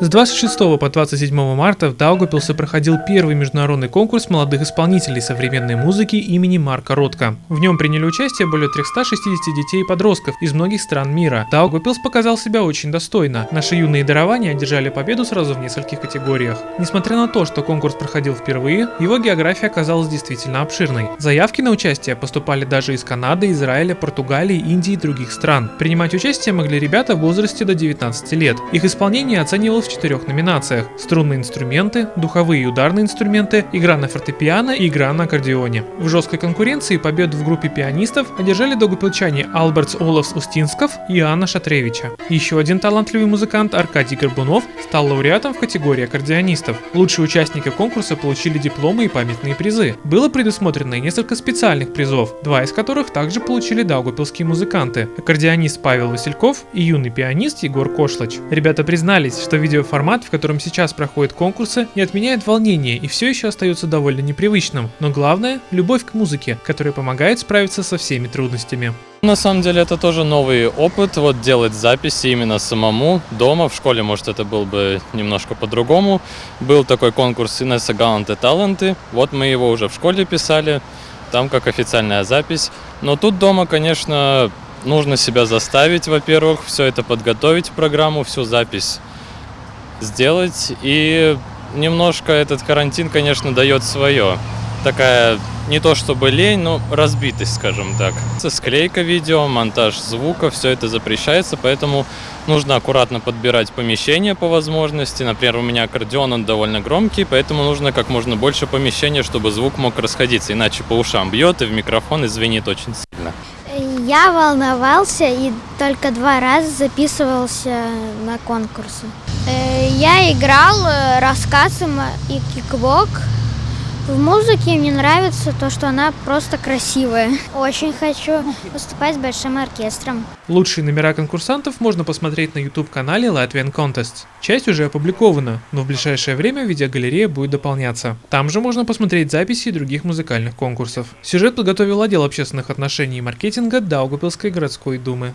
С 26 по 27 марта в Даугапилсе проходил первый международный конкурс молодых исполнителей современной музыки имени Марка Ротко. В нем приняли участие более 360 детей и подростков из многих стран мира. Даугапилс показал себя очень достойно. Наши юные дарования одержали победу сразу в нескольких категориях. Несмотря на то, что конкурс проходил впервые, его география оказалась действительно обширной. Заявки на участие поступали даже из Канады, Израиля, Португалии, Индии и других стран. Принимать участие могли ребята в возрасте до 19 лет. Их исполнение оценивалось в четырех номинациях – струнные инструменты, духовые и ударные инструменты, игра на фортепиано и игра на аккордеоне. В жесткой конкуренции победу в группе пианистов одержали догупилчане Албертс Олафс Устинсков и Анна Шатревича. Еще один талантливый музыкант Аркадий Горбунов стал лауреатом в категории аккордеонистов. Лучшие участники конкурса получили дипломы и памятные призы. Было предусмотрено несколько специальных призов, два из которых также получили даугапилские музыканты – аккордеонист Павел Васильков и юный пианист Егор Кошлач. Ребята признались, что видео видеоформат, в котором сейчас проходят конкурсы, не отменяет волнение и все еще остается довольно непривычным, но главное – любовь к музыке, которая помогает справиться со всеми трудностями. На самом деле это тоже новый опыт, вот делать записи именно самому дома. В школе, может, это был бы немножко по-другому. Был такой конкурс Инесса Галанты Таланты, вот мы его уже в школе писали, там как официальная запись. Но тут дома, конечно, нужно себя заставить, во-первых, все это подготовить, программу, всю запись сделать. И немножко этот карантин, конечно, дает свое. Такая не то чтобы лень, но разбитость, скажем так. Склейка видео, монтаж звука, все это запрещается, поэтому нужно аккуратно подбирать помещение по возможности. Например, у меня аккордеон, он довольно громкий, поэтому нужно как можно больше помещения, чтобы звук мог расходиться, иначе по ушам бьет и в микрофон и звенит очень сильно. Я волновался и только два раза записывался на конкурсы. Я играл э, рассказом и кикбок. В музыке мне нравится то, что она просто красивая. Очень хочу выступать с большим оркестром. Лучшие номера конкурсантов можно посмотреть на YouTube-канале Latvian Contest. Часть уже опубликована, но в ближайшее время видеогалерея будет дополняться. Там же можно посмотреть записи других музыкальных конкурсов. Сюжет подготовил отдел общественных отношений и маркетинга Даугапилской городской думы.